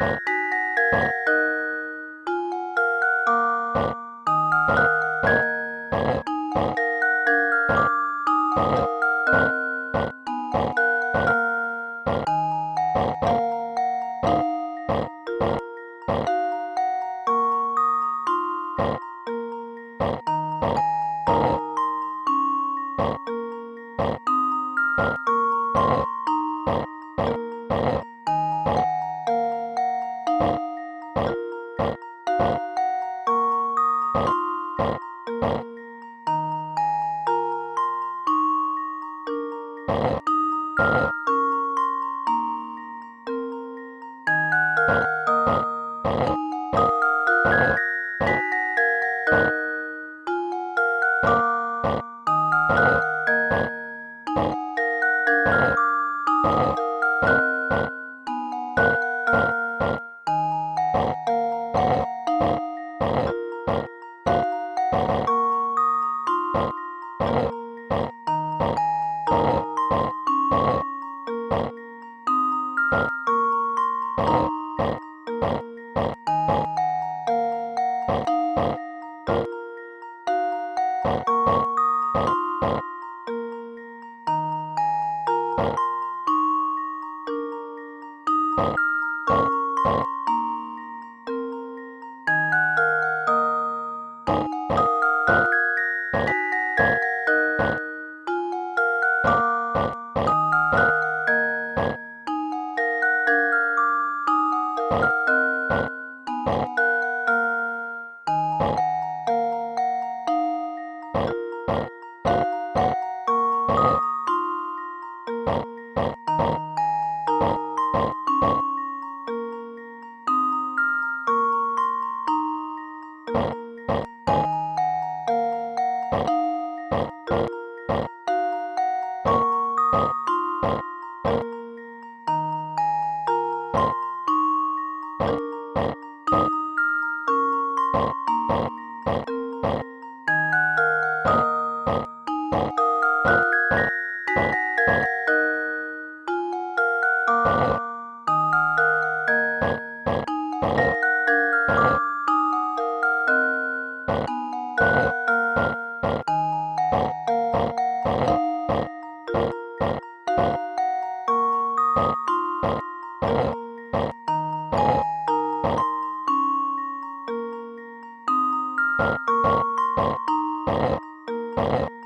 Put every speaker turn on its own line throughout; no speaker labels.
Bye. Bye. u h h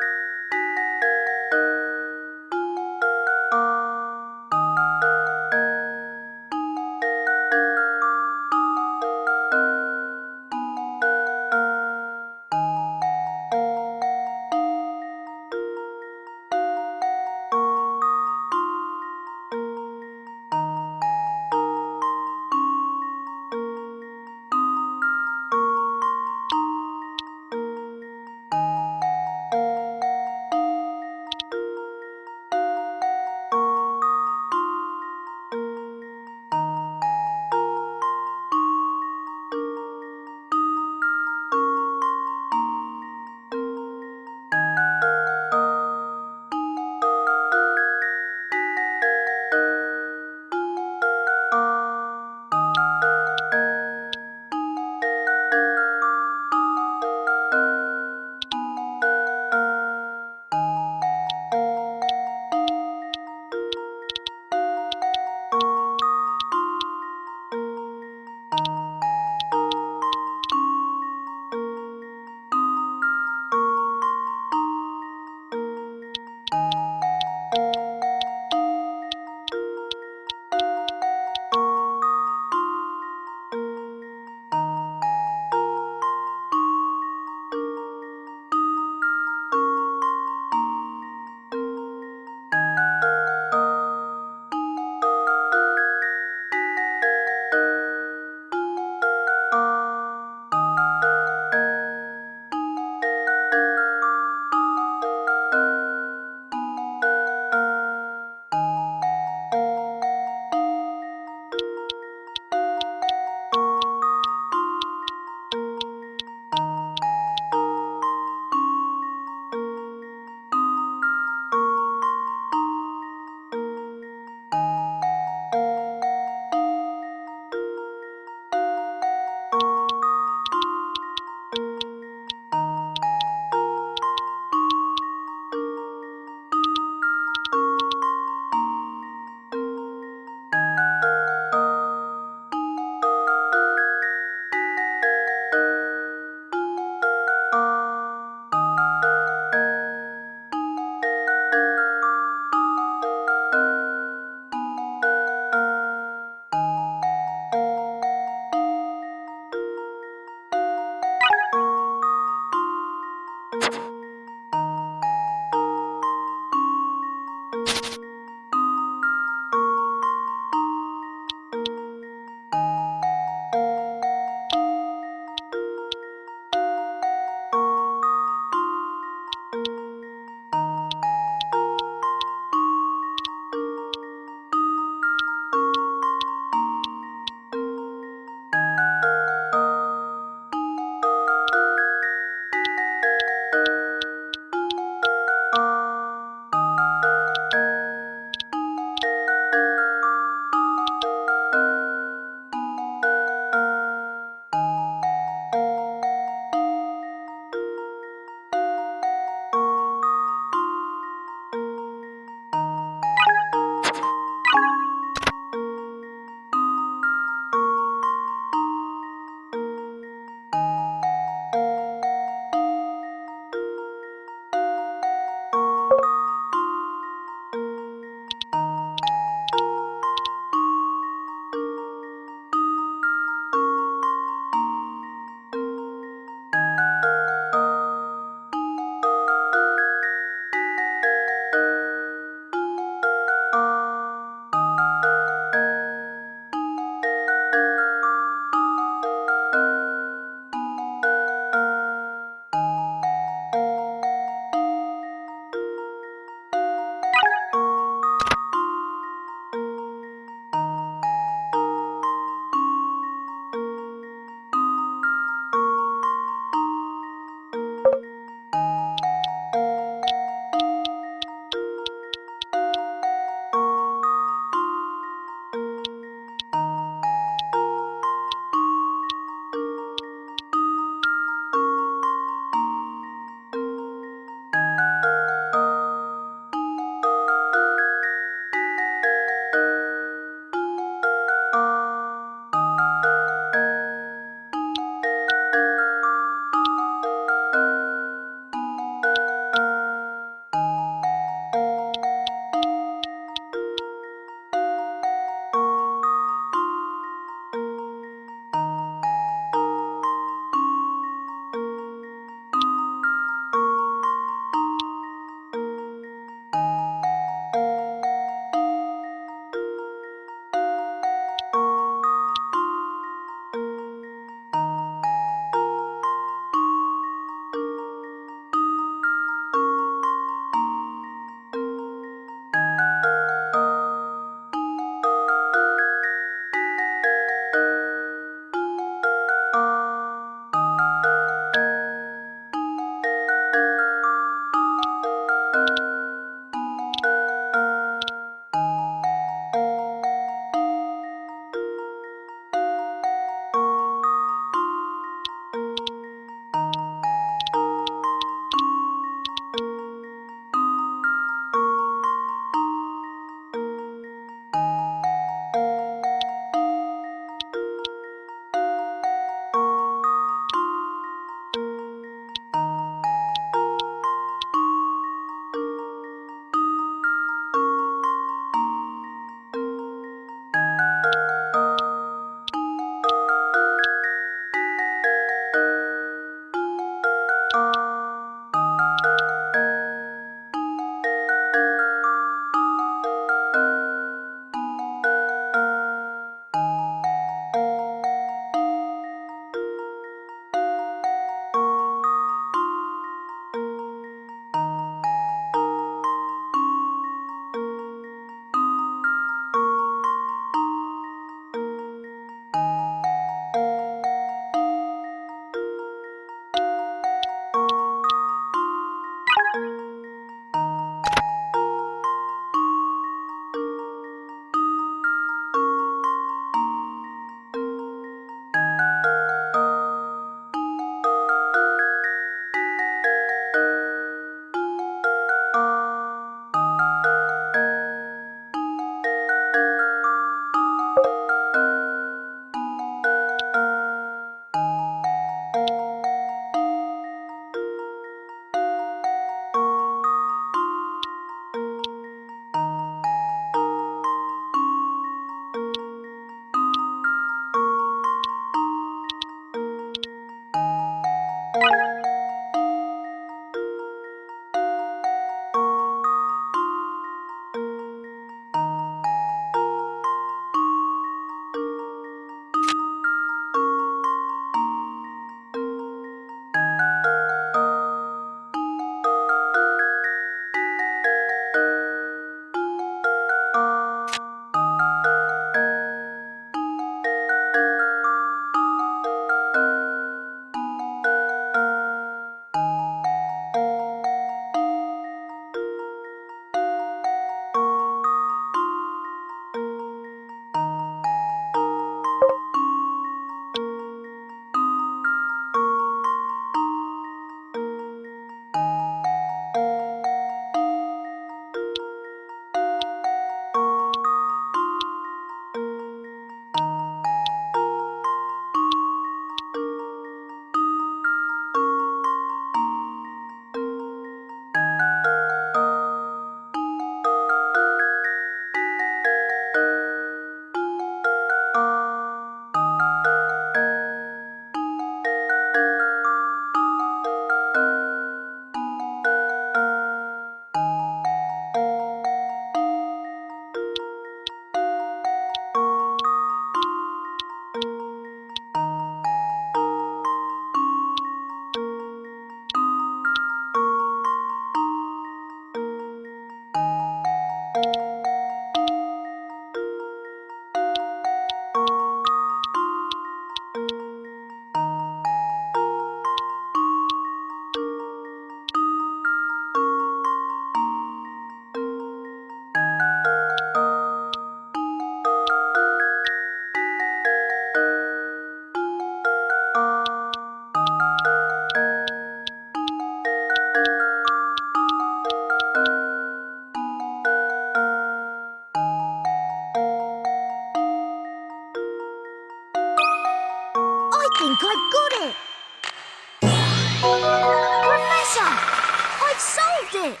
it.